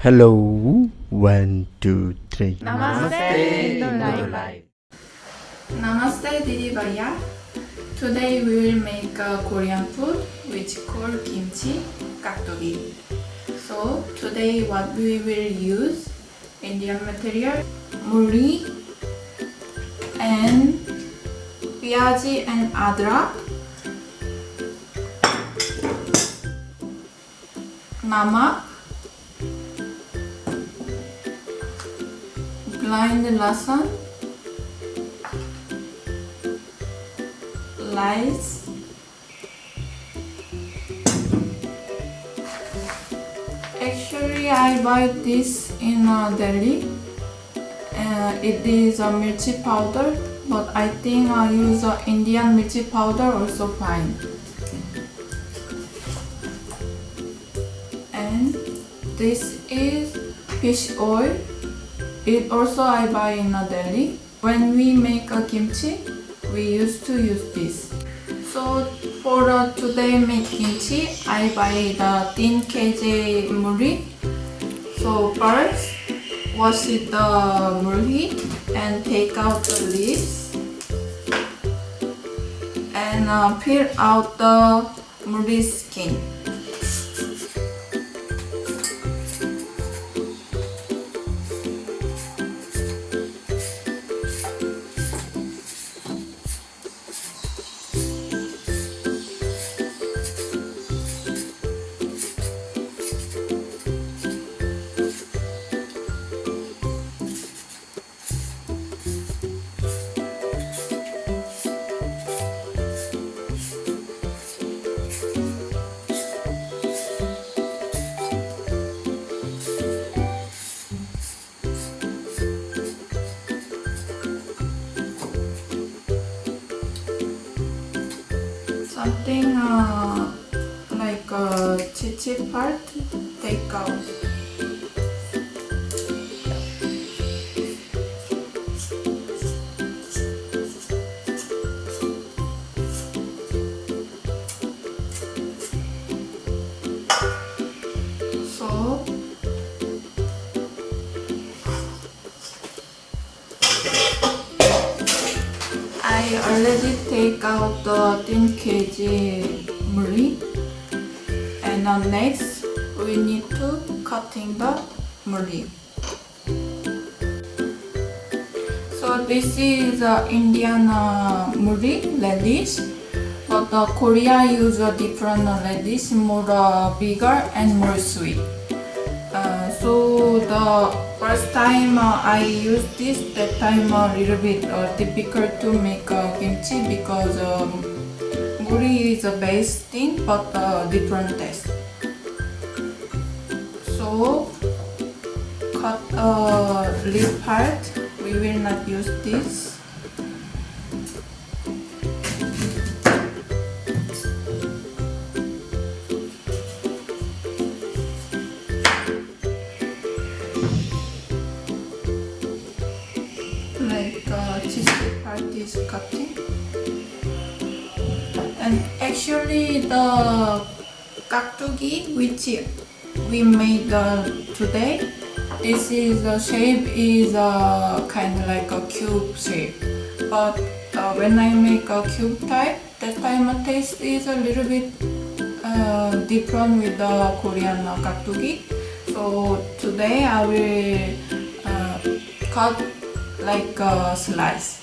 Hello, one, two, three. Namaste, Life. Namaste, Didi Baya. Today we will make a Korean food which called kimchi kaktugi. So today what we will use Indian material muri and piyaji and adrak namak blind lesson lies actually I buy this in uh, Delhi. Uh, it is a mirchi powder but I think I use uh, Indian mirchi powder also fine. And this is fish oil it also I buy in a deli. When we make a kimchi, we used to use this. So for uh, today make kimchi, I buy the thin kg muri. So first, wash it the muri and take out the leaves and uh, peel out the muri skin. Something uh, like a chichi part take I already take out the thin kg muri and now next we need to cutting the muri. So this is uh, Indian uh, muri radish but uh, Korea use a different uh, radish more uh, bigger and more sweet. Uh, so the first time uh, I used this, that time a little bit uh, difficult to make uh, kimchi because um, muri is a base thing but uh, different taste. So cut a uh, leaf part. We will not use this. Cutting. And actually the kaktugi which we made uh, today this is the shape is uh, kind of like a cube shape. But uh, when I make a cube type that time the taste is a little bit uh, different with the Korean kaktugi so today I will uh, cut like a slice.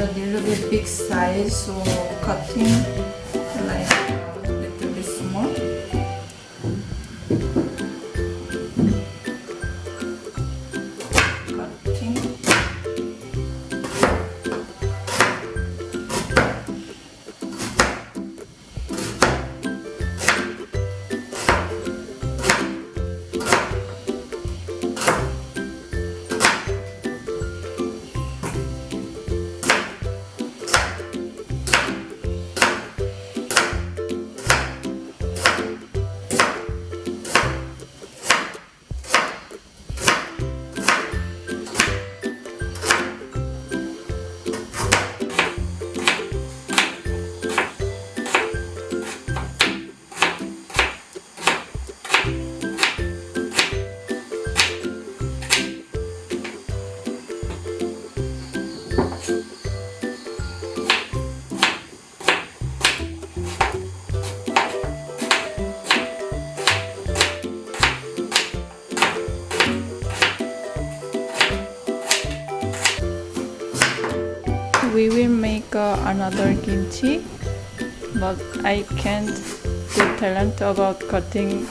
A little bit big size, so cutting another kimchi, but I can't do talent about cutting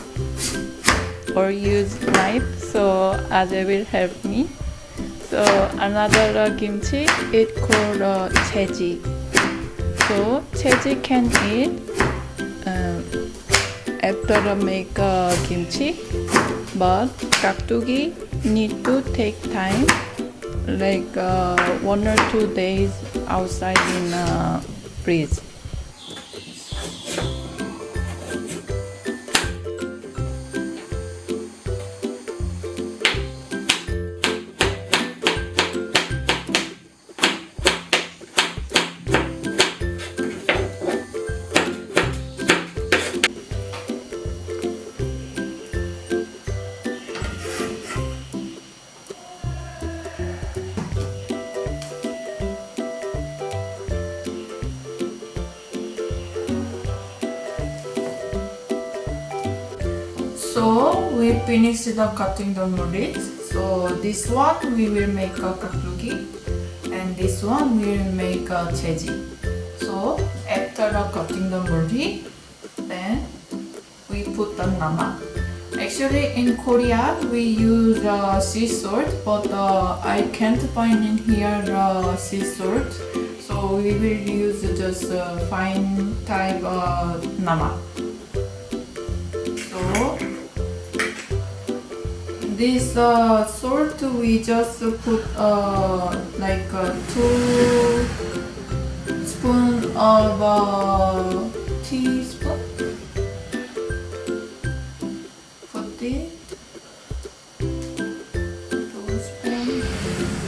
or use knife, so Aje will help me. So another uh, kimchi, it called uh, cheji. So cheji can eat um, after make uh, kimchi, but kaktugi need to take time, like uh, one or two days outside in uh, So we finished the cutting the noodles. So this one we will make a kaktugi and this one we will make a cheji. So after the cutting the noodle, then we put the nama. Actually in Korea we use uh, sea salt but uh, I can't find in here uh, sea salt. So we will use just uh, fine type uh, nama. So this uh, salt we just put uh, like uh, two spoon of uh, teaspoon. Put it. Two.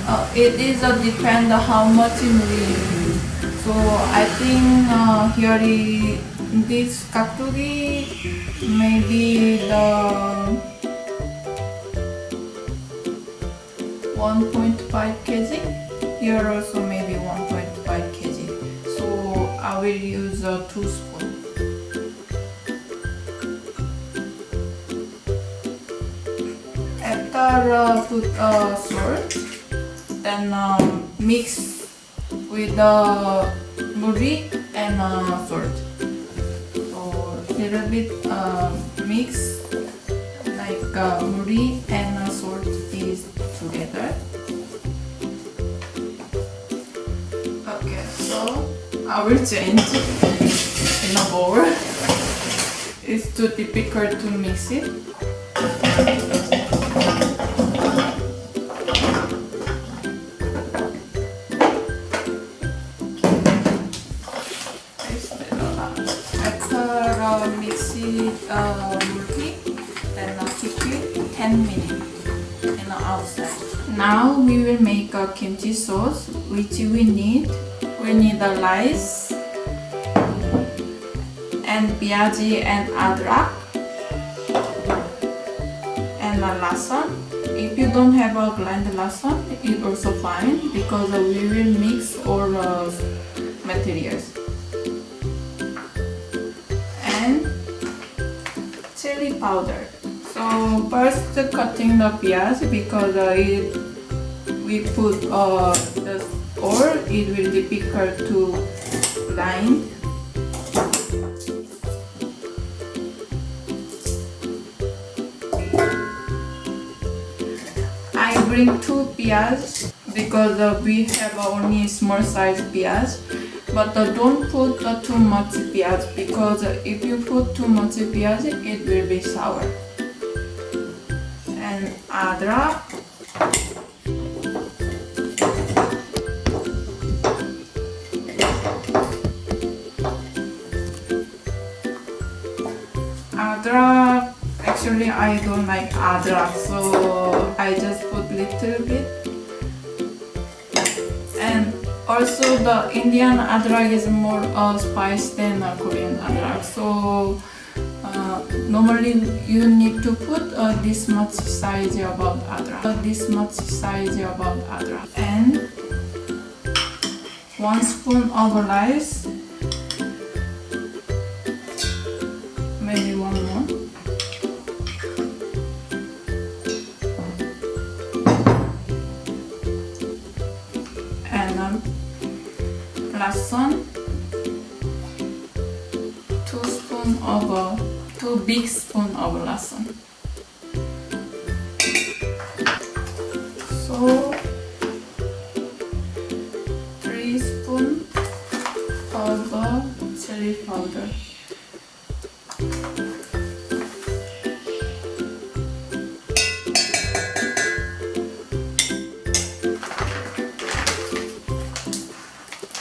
Uh, it is uh, depend how much we use. So I think uh, here is this kaktugi maybe the 1.5 kg. Here also maybe 1.5 kg. So I will use a two spoon. After uh, put uh, salt, then um, mix with the muri and uh, salt. So little bit uh, mix like uh, muri and uh, salt together. Okay, so I will change in a bowl. It's too difficult to mix it. After mix it uh, multi, then uh, keep it 10 minutes in the outside. Now we will make a kimchi sauce which we need. We need the rice and biaji and adrak and a lasan. If you don't have a ground lasan, it's also fine because we will mix all uh, materials. And chili powder. So first cutting the piaz because uh, it, we put uh, the or it will be difficult to grind. I bring two piaz because uh, we have only small size piaz. But uh, don't put uh, too much piaz because uh, if you put too much piaz, it will be sour. And adrak. Adrak. Actually, I don't like adrak, so I just put little bit. And also the Indian adrak is more uh, spice than uh, Korean adrak. So uh, normally you need to put uh, this much size about adra. Uh, this much size about adra. And one spoon of rice. Maybe one more. And um, last one. Two spoon of uh, two big spoon of lasan. So three spoon of chili powder.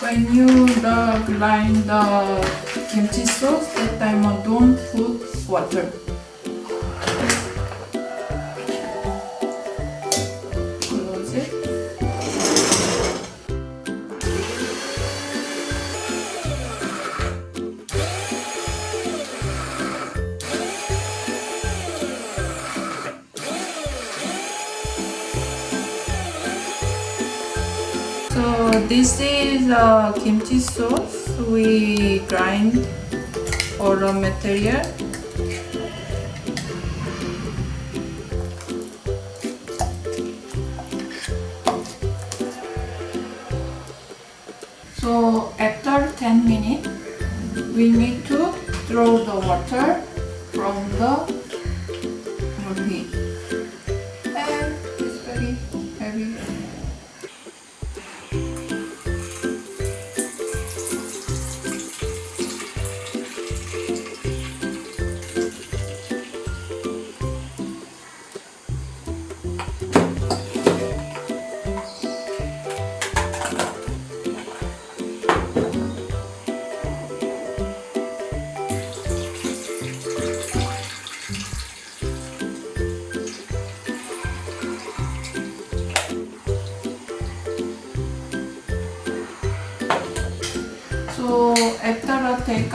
When you uh, grind the kimchi sauce, that time uh, don't put water. So this is uh, kimchi sauce. We grind all the material. So after 10 minutes, we need to throw the water from the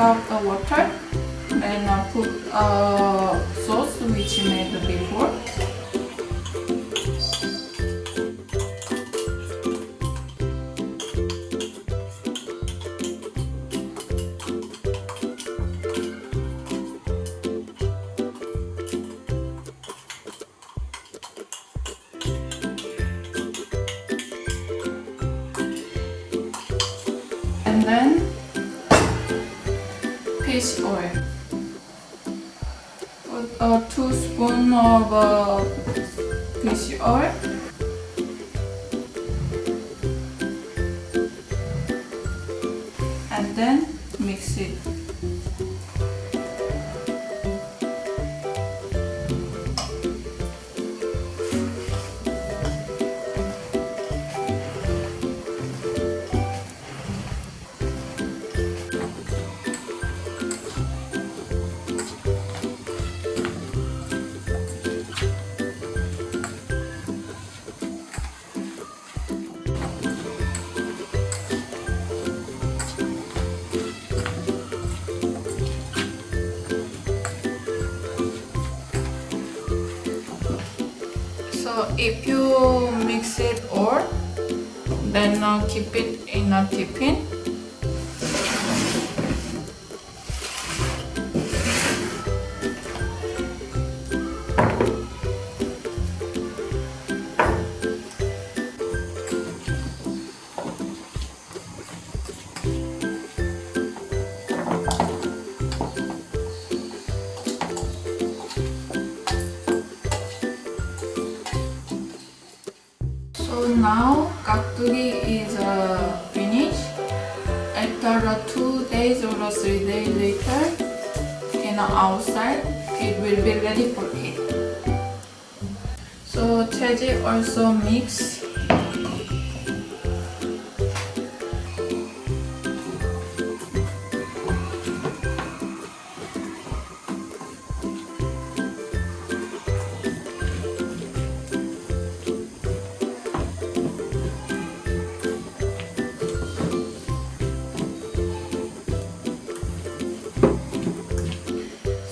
out the water, and I put uh, sauce which made before. Put a two spoon of uh, fish oil. And then mix it. So if you mix it all, then uh, keep it in a tiffin. Uh, outside, it will be ready for eat. So cheji also mix.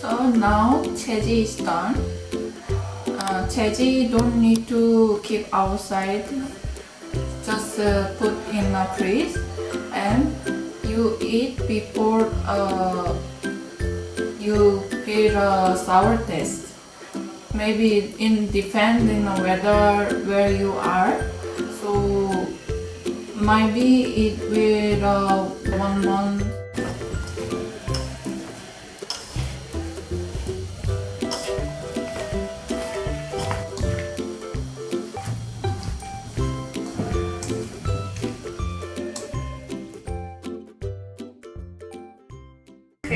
So now cheji is done. Uh, don't need to keep outside. Just uh, put in a fridge and you eat before uh, you feel a sour taste. Maybe in depending on whether where you are. So maybe it will uh, one month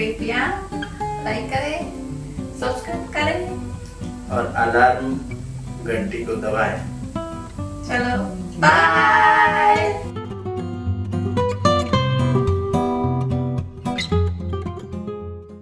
कृपया like करें subscribe करें। और alarm घंटी को दबाएँ। चलो bye